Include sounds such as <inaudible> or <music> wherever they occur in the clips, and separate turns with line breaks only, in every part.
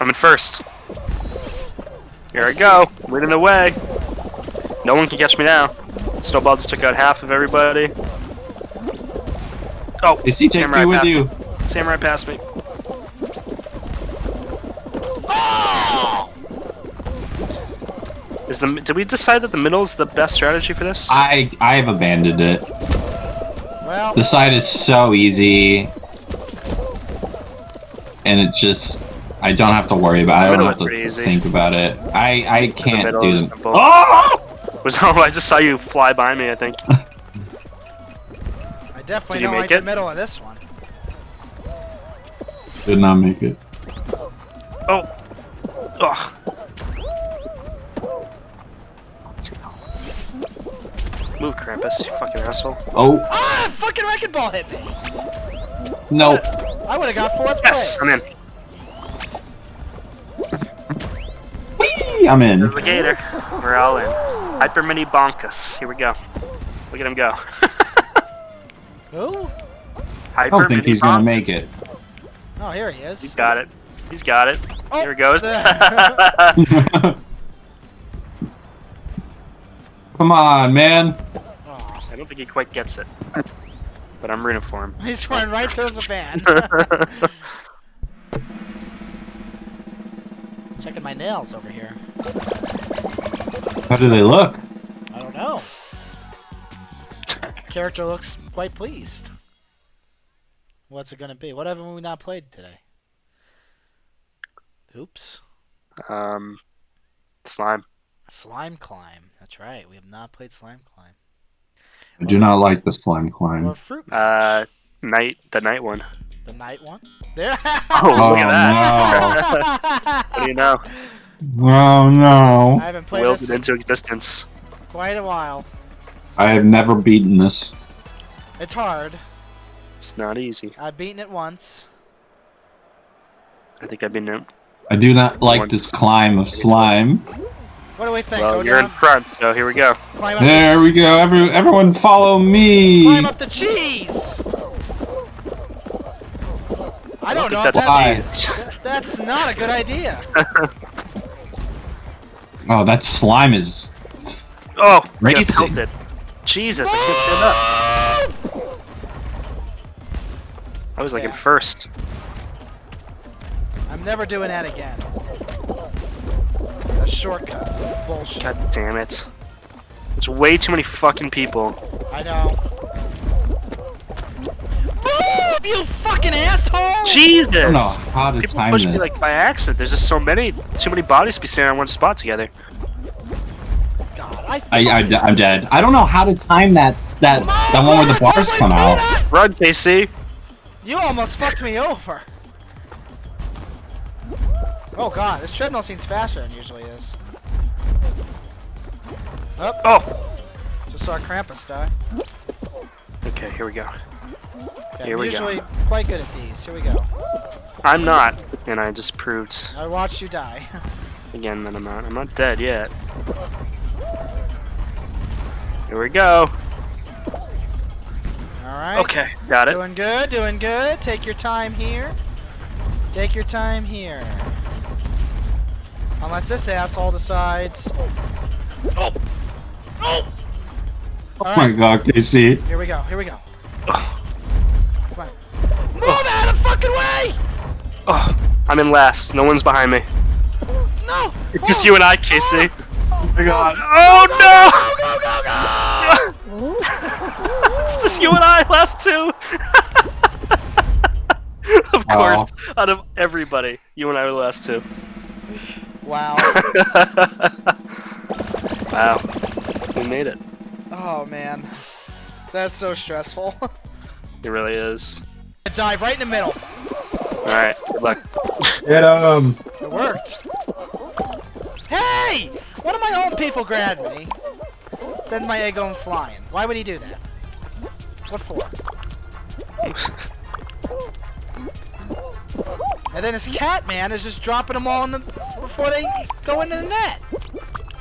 I'm in first. Here I go, leading the way. No one can catch me now. Snowball just took out half of everybody. Oh,
Is he take
Samurai
me with you?
me. Samurai passed me. Is the did we decide that the middle is the best strategy for this?
I I have abandoned it.
Well,
The side is so easy, and it's just I don't have to worry about. it. I don't have to
pretty easy.
think about it. I I can't
middle
do
is
them. Oh!
Was oh, <laughs> I just saw you fly by me. I think. <laughs>
I definitely
Did you
don't
make
like
it?
the middle of this one.
Did not make it.
Oh. Ugh. Move, Krampus, you fucking asshole.
Oh
Ah! Fucking wrecking ball hit me!
no!
I would have got fourth
Yes,
place.
I'm in.
Whee! I'm in.
There's the gator. We're all in. Hyper Mini Bonkus. Here we go. Look at him go. <laughs>
Who?
Hyper
I don't think
Mini
he's gonna make it.
Oh, here he is.
He's got it. He's got it.
Oh,
Here it goes. <laughs>
Come on, man.
Oh,
I don't think he quite gets it. But I'm rooting for him.
he's running right towards the <laughs> van. Checking my nails over here.
How do they look?
I don't know. <laughs> Character looks quite pleased. What's it gonna be? What haven't we not played today? Oops.
um, slime.
Slime Climb. That's right. We have not played Slime Climb.
I do not like the slime climb.
Or
climb.
Fruit
Uh, night. The night one.
The night one. There. <laughs>
Oh, oh, look at
Oh,
that. What do you know?
Oh no!
I haven't played
Willed
this
it into existence.
quite a while.
I have never beaten this.
It's hard.
It's not easy.
I've beaten it once.
I think I've been in.
I do not like this climb of slime.
What do we think?
Well,
Go
you're in front, so here we go.
climb up
There
the,
we go. Every everyone follow me.
climb up the cheese. I don't know.
think that's
Why?
that- that's not a good idea. <laughs>
Oh, that slime is.
Oh, I got
Racing.
pelted. Jesus, I can't stand up. I was like in first.
I'm never doing that again. It's a shortcut. It's bullshit.
God damn it. There's way too many fucking people.
I know. Move, you fucking asshole!
Jesus!
I don't know how to
People
time
push
this.
me like by accident. There's just so many, too many bodies to be standing on one spot together.
God, I.
I, I, I'm dead. I don't know how to time that that oh that one where the bars come out.
beat!
Run, KC!
You almost fucked me over. Oh god, this treadmill seems faster than it usually is.
Oh!
Just saw Krampus die.
Okay, here we go.
Okay,
Here
I'm
we go.
usually quite good at these. Here we go.
I'm not, and I just proved
I watched you die. <laughs>
again that I'm not. I'm not dead yet. Here we go.
Alright.
Okay, got it.
Doing good, doing good. Take your time here. Take your time here. Unless this asshole decides.
Oh! Oh!
Oh my god, KC.
Here we go, here we go.
Oh! I'm in last. No one's behind me.
No!
It's just you and I, Casey.
Oh, oh my god.
Oh
Go, go, go, go! <laughs>
It's just you and I, last two. <laughs> of
Aw.
course, out of everybody, you and I were the last two.
Wow. <laughs>
wow, we made it.
Oh man. That's so stressful.
It really is.
Dive right in the middle.
All right, good luck.
Get him.
Um, it worked. Hey! One of my own people grabbed me. Send my egg going flying. Why would he do that? What for? And then his cat man is just dropping them all in the before they go into the net.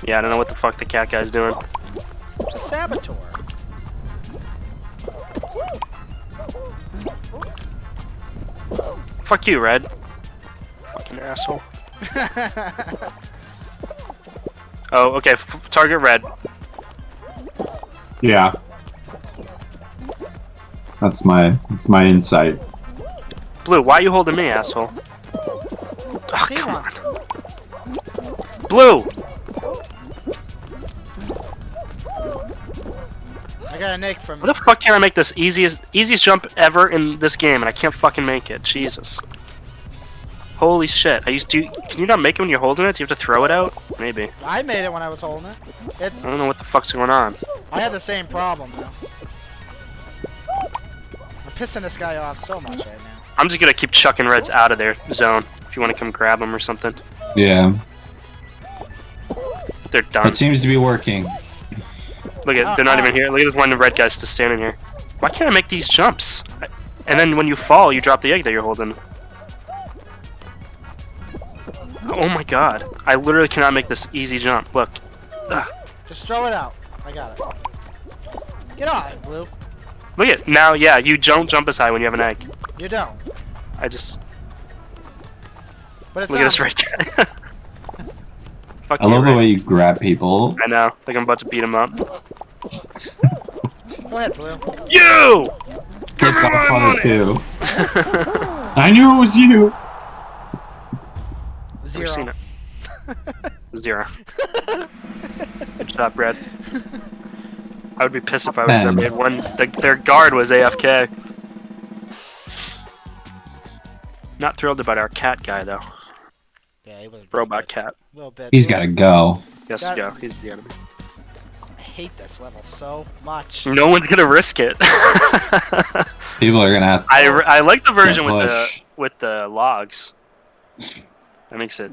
Yeah, I don't know what the fuck the cat guy's doing.
It's a saboteur.
Fuck you, Red. Fucking asshole. <laughs> Oh, okay. F target red.
Yeah. That's my that's my insight.
Blue, why are you holding me, asshole? Oh, come on. Blue!
I got a nick from
How the fuck can I make this easiest easiest jump ever in this game and I can't fucking make it? Jesus. Holy shit. I used to can you not make it when you're holding it? Do you have to throw it out? Maybe.
I made it when I was holding it. It
I don't know what the fuck's going on.
I had the same problem though. I'm pissing this guy off so much right now.
I'm just gonna keep chucking reds out of their zone if you want to come grab them or something.
Yeah.
They're done.
It seems to be working.
Look at they're not even here. Look at this one of the red guys just standing here. Why can't I make these jumps? And then when you fall, you drop the egg that you're holding. Oh my god. I literally cannot make this easy jump. Look.
Just throw it out. I got it. Get on it, Blue.
Look at now, yeah, you don't jump as high when you have an egg.
You don't.
I just
But it's
look at this red guy. <laughs> Fuck
I
you,
love the way you grab people.
I know. Like I'm about to beat him up.
Go ahead, Blue.
You!
Take
me my
off on too. <laughs> I knew it was you.
Zero.
Never seen it. Zero. Good job, Brad. I would be pissed if I was
Ben.
that made one. The, their guard was AFK. Not thrilled about our cat guy though.
Yeah, he was a
Robot cat.
little bit.
He's got to go.
He has to go. He's the enemy.
I hate this level so much.
No one's gonna risk it. <laughs>
People are gonna have.
I, re- I like the version with the with the logs. That makes it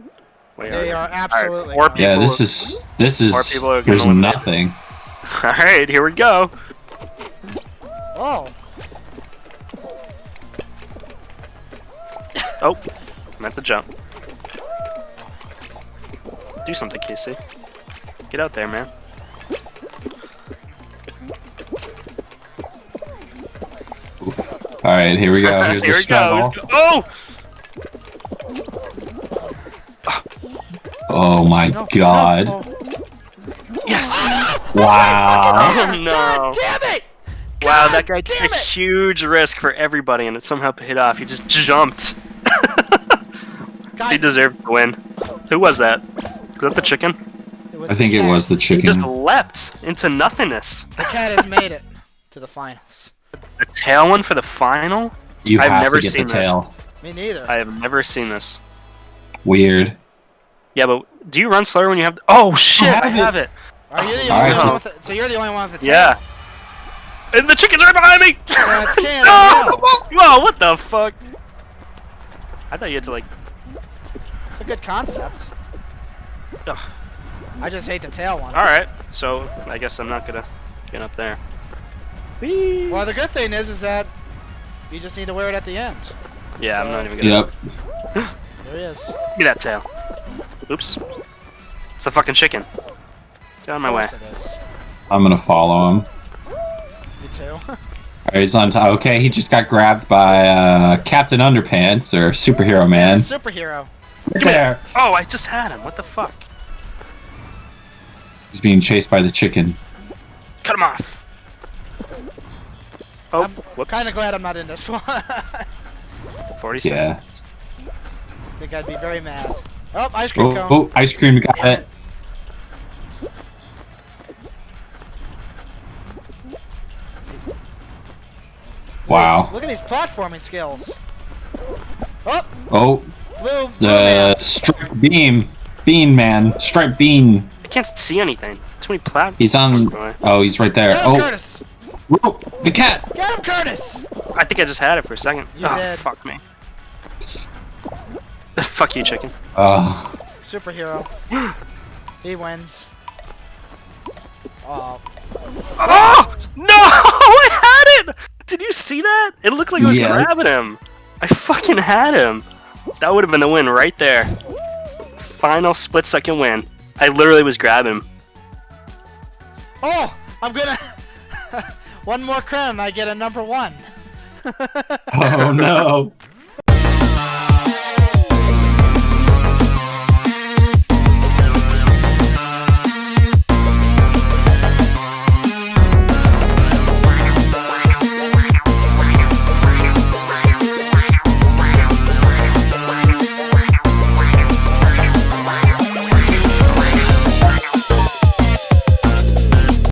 way
They
harder.
are absolutely.
more
gone.
Yeah, this is this is.
More people are
There's
win.
nothing. <laughs>
All right, here we go.
Oh,
Oh, that's a jump. Do something, Casey. Get out there, man.
All right, here we go. Here's <laughs>
here
the
we go.
struggle.
Go. Oh!
Oh my
no,
god!
no.
Yes!
Wow! <laughs>
Oh no!
Damn it!
Wow, that guy took a huge risk for everybody, and it somehow paid off. He just jumped. <laughs>
God,
he deserved to win. Who was that? Was that the chicken?
I
the
think it was the
He
chicken.
just leapt into nothingness.
The cat has made it to the finals.
The tail one for the final?
You
I've
have
never
to get
seen
the
this.
Me neither.
I have never seen this.
Weird.
Yeah, but do you run slower when you have? Oh shit! I
have
have
it.
it.
Are you the only
right.
one with it? So you're the only one with the tail?
Yeah. And the chicken's right behind me.
Yeah,
no! <laughs> Whoa! What the fuck? I thought you had to like.
It's a good concept.
Ugh.
I just hate the tail one.
All right. So I guess I'm not gonna get up there. Whee!
Well, the good thing is, is that you just need to wear it at the end.
Yeah, I'm not even gonna.
Yep. <laughs>
There he is.
Give me that tail. Oops. It's the fucking chicken. Get out of my way.
course it is.
I'm gonna follow him.
Me too. <laughs>
Alright, he's on top. Okay, he just got grabbed by uh, Captain Underpants or Superhero Man.
Superhero.
Right there.
Oh, I just had him. What the fuck?
He's being chased by the chicken.
Cut him off. Oh,
I'm
whoops.
Kind of glad I'm not in this one. <laughs>
40
Yeah.
seconds.
think I'd be very mad. Oh, ice cream
Oh,
cone.
oh, ice cream got it. Wow.
Look at these platforming skills. Oh,
Oh,
blue, blue
the
man.
striped beam. Bean man. Striped bean.
I can't see anything. Too many plat.
He's on. Oh, he's right there.
Get him,
Oh,
Curtis.
whoa, the cat.
Get him, Curtis.
I think I just had it for a second.
You
oh, ah,
did.
fuck me. <laughs> fuck you, chicken.
Oh,
Superhero. <gasps> he wins. Oh,
Oh! No! <laughs> I had it! Did you see that? It looked like I was
Yes.
grabbing him. I fucking had him. That would have been the win right there. Final split second win. I literally was grabbing him.
oh, I'm gonna. <laughs> one more crown, I get a number one. <laughs>
oh no. <laughs>